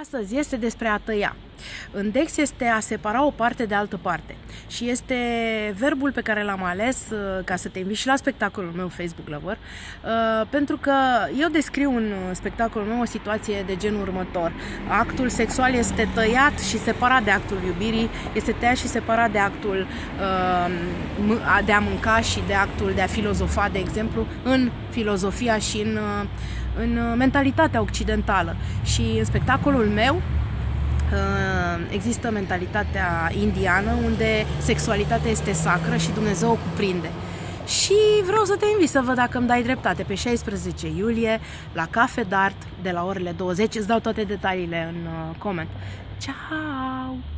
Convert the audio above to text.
Astăzi este despre a tăia. În Dex este a separa o parte de altă parte și este verbul pe care l-am ales uh, ca să te invit și la spectacolul meu Facebook Lover uh, pentru că eu descriu în spectacolul meu o situație de genul următor. Actul sexual este tăiat și separat de actul iubirii, este tăiat și separat de actul uh, de a mânca și de actul de a filozofa, de exemplu, în filozofia și în în uh, mentalitatea occidentală. Și în spectacolul meu uh, există mentalitatea indiană unde sexualitatea este sacră și Dumnezeu o cuprinde. Și vreau să te invit să văd dacă îmi dai dreptate pe 16 iulie la Cafe Dart de la orele 20. Îți dau toate detaliile în uh, coment. Ciao!